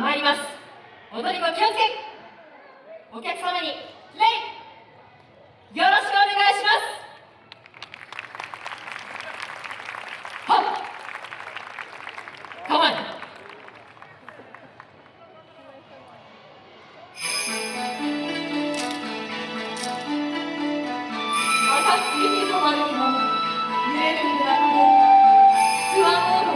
参ります。踊り子気をつけ。お客様に礼。よろしくお願いします。赤月にまるの揺れる村ツアーの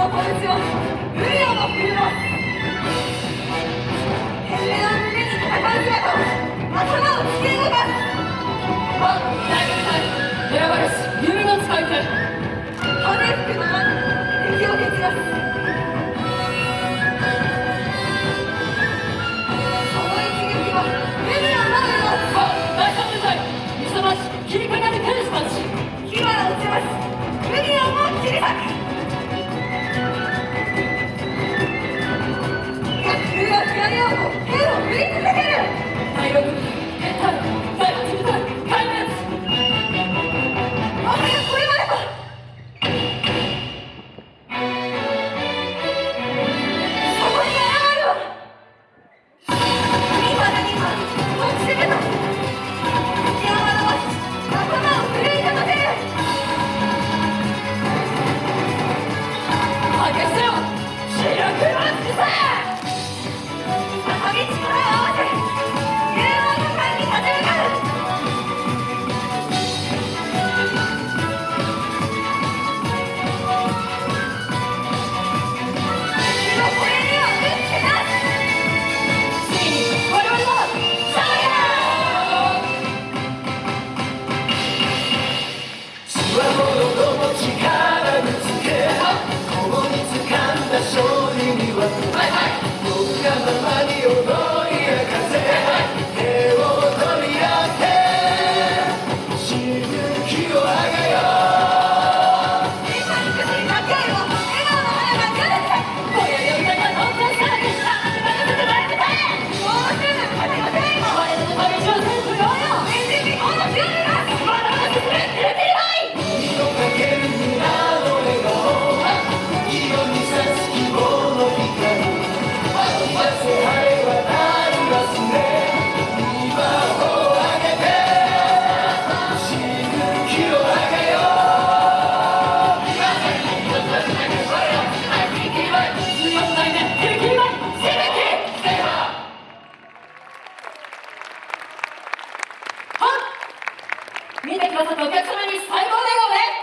のポ無理を持っています命のに戦う姿と頭を突き動かす大軍隊選ばれし夢の使い手骨吹くま敵を蹴散らすその一撃は目に余るの大軍隊勇まし切りかかる天使たち火花を散らし無理をも切り裂くせよ主力の姿勢高木力よ見てくださったお客様に最高笑顔で